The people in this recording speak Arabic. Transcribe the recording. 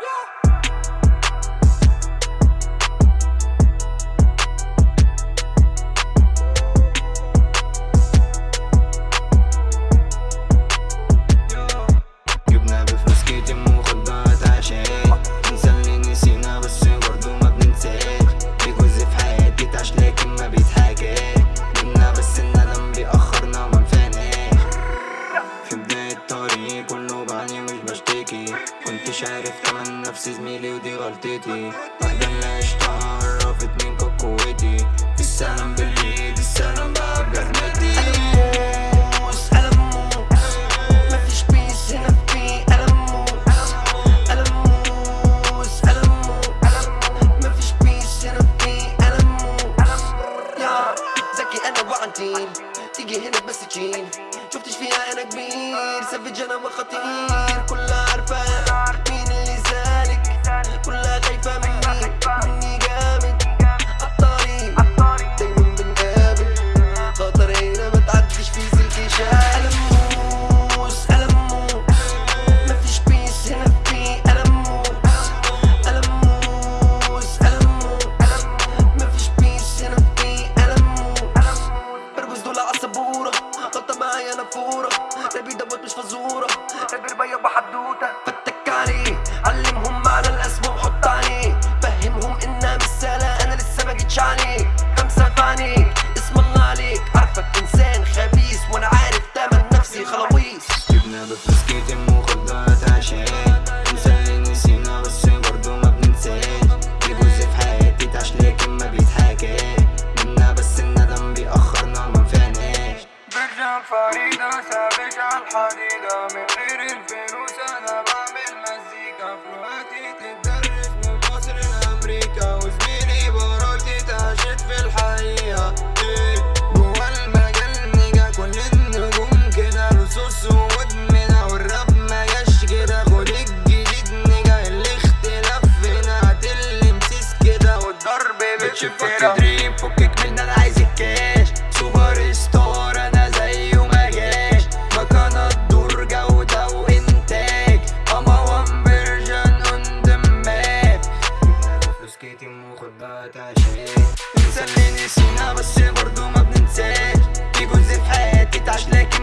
جبنا كنتش عارف كمان نفسي زميلي ودي غلطتي. واحدة اللي عشتها عرفت مين كانت قوتي. في السلام بالايد السلام بقى وعنتيل تيجي هنا بس تشيل. شفتش فيها أنا كبير. سافج أنا وخطير. كلها عارفة. رابي دوت مش فزورة. رابي ربيع بحدوتة. فتك عليه علمهم معنى الاسم وحط عليه فهمهم إنها مش سهلة أنا لسه ما جيتش عليك خمسة في اسم الله عليك. عارفك إنسان خبيث وأنا عارف تمن نفسي خلاويص. جبنا بفلوس كتير مخدرات عشان الفريدة سابج الحديدة. من غير الفلوس أنا بعمل مزيكا. فلوهاتي تتدرس من مصر لأمريكا. وزميلي باراتي تعشت في الحقيقة. إيه جوا المجال كل النجوم كده لصوص والراب مجاش كده. خد الجديد الاختلاف هنا كده. والضرب بتشوف كده ماشي بنسى اللي نسينا بس برضو ما بننساش. في جزء في حياتي اتعشنا كتير